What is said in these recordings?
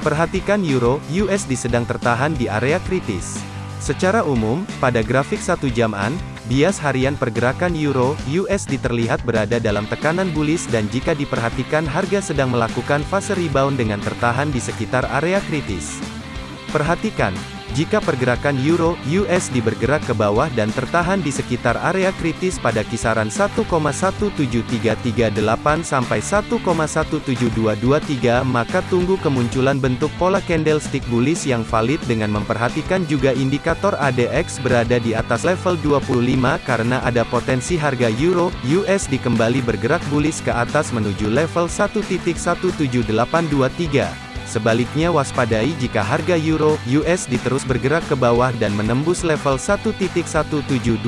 Perhatikan Euro USD sedang tertahan di area kritis. Secara umum, pada grafik satu jaman, bias harian pergerakan Euro USD terlihat berada dalam tekanan bullish dan jika diperhatikan harga sedang melakukan fase rebound dengan tertahan di sekitar area kritis. Perhatikan, jika pergerakan euro USD bergerak ke bawah dan tertahan di sekitar area kritis pada kisaran 1,17338 sampai 1,17223 maka tunggu kemunculan bentuk pola candlestick bullish yang valid dengan memperhatikan juga indikator ADX berada di atas level 25 karena ada potensi harga euro USD kembali bergerak bullish ke atas menuju level 1.17823. Sebaliknya waspadai jika harga euro USD terus bergerak ke bawah dan menembus level 1.17223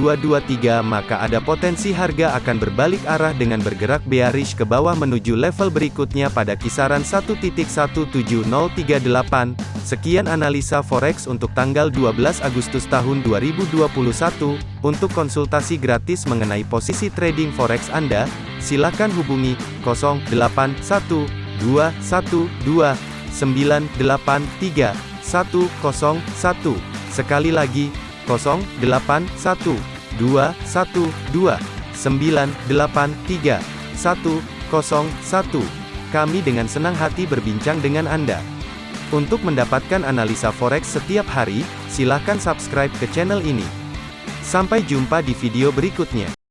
maka ada potensi harga akan berbalik arah dengan bergerak bearish ke bawah menuju level berikutnya pada kisaran 1.17038. Sekian analisa forex untuk tanggal 12 Agustus tahun 2021. Untuk konsultasi gratis mengenai posisi trading forex Anda, silakan hubungi 081212 983 101. Sekali lagi, 081 212 983 101. Kami dengan senang hati berbincang dengan Anda. Untuk mendapatkan analisa forex setiap hari, silakan subscribe ke channel ini. Sampai jumpa di video berikutnya.